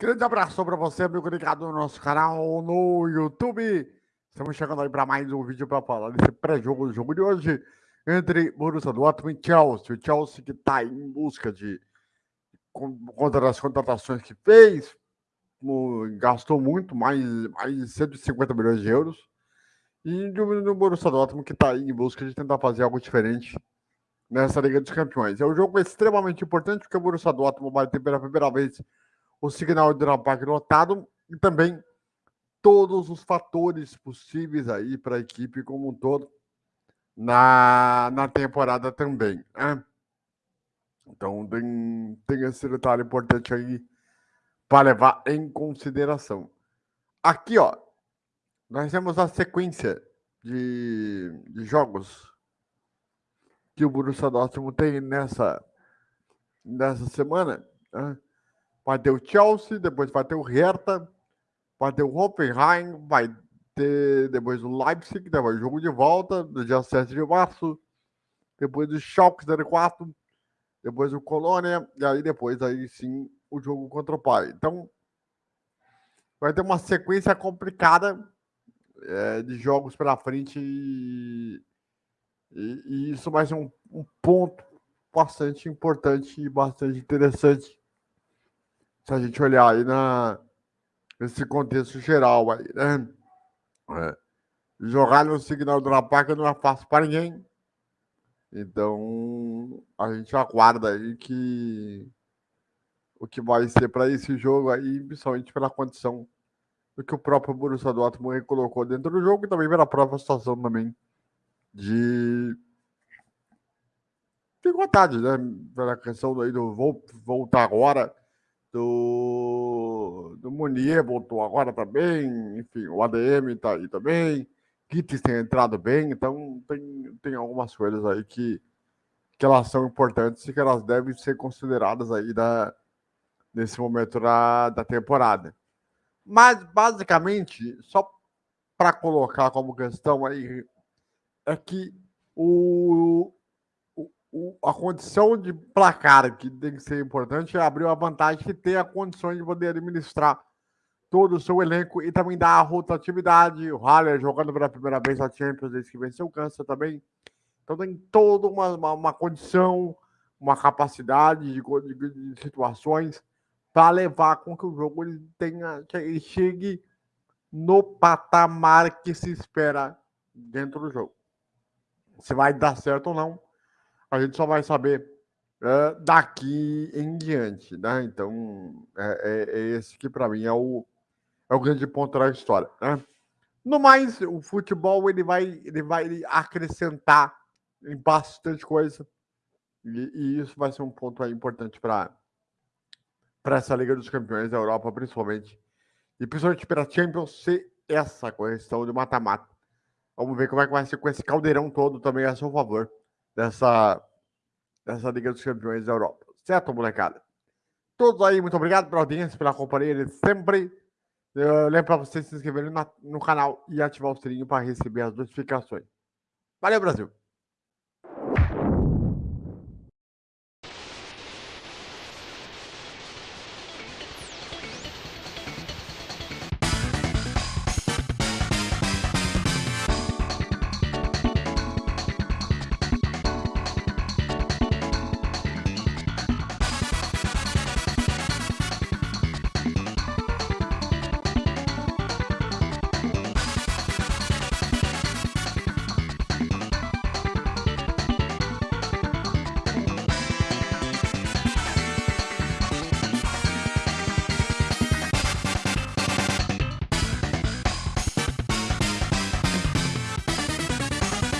grande abraço para você, amigo ligado no nosso canal no YouTube. Estamos chegando aí para mais um vídeo para falar desse pré-jogo do jogo de hoje entre Borussia Dortmund e Chelsea. O Chelsea que está em busca de contra as contratações que fez, gastou muito, mais, mais de 150 milhões de euros. E do Borussia Dortmund que está em busca de tentar fazer algo diferente nessa Liga dos Campeões. É um jogo extremamente importante porque o Borussia Dortmund vai ter pela primeira vez o de Park lotado e também todos os fatores possíveis aí para a equipe como um todo na, na temporada também. Né? Então tem, tem esse detalhe importante aí para levar em consideração. Aqui, ó, nós temos a sequência de, de jogos que o Borussia Dortmund tem nessa, nessa semana. Né? Vai ter o Chelsea, depois vai ter o Hertha, vai ter o Hoffenheim, vai ter depois o Leipzig, depois o jogo de volta, no dia 7 de março, depois o Schalke 04, depois o Colônia, e aí depois aí sim o jogo contra o Pai. Então, vai ter uma sequência complicada é, de jogos pela frente e, e, e isso vai ser um, um, ponto bastante importante e bastante interessante se a gente olhar aí na, nesse contexto geral aí, né? É. Jogar no signal do Lapaca não é fácil para ninguém. Então, a gente aguarda aí que o que vai ser para esse jogo aí, principalmente pela condição do que o próprio Borussia Dortmund colocou dentro do jogo e também pela própria situação também de de vontade, né? Pela questão aí do vou voltar agora, do, do Munier voltou agora também, enfim, o ADM está aí também, Kitts tem entrado bem, então tem, tem algumas coisas aí que, que elas são importantes e que elas devem ser consideradas aí da, nesse momento da, da temporada. Mas, basicamente, só para colocar como questão aí, é que o, o, a condição de placar que tem que ser importante é abrir a vantagem que tem a condição de poder administrar todo o seu elenco e também dar a rotatividade. O Haller jogando pela primeira vez a Champions desde que venceu o câncer também. Então tem toda uma, uma, uma condição, uma capacidade de, de, de situações para levar com que o jogo ele tenha, que ele chegue no patamar que se espera dentro do jogo. Se vai dar certo ou não, a gente só vai saber daqui em diante, né? Então, é, é, é esse que para mim é o, é o grande ponto da história, né? No mais, o futebol ele vai, ele vai acrescentar em bastante coisa e, e isso vai ser um ponto importante para para essa Liga dos Campeões da Europa, principalmente. E principalmente para a Champions ser essa questão de mata-mata. Vamos ver como é que vai ser com esse caldeirão todo também a seu favor dessa, dessa Liga dos Campeões da Europa. Certo, molecada? Todos aí, muito obrigado pela audiência, pela companhia de sempre. Eu lembro para vocês se inscreverem no canal e ativar o sininho para receber as notificações. Valeu, Brasil!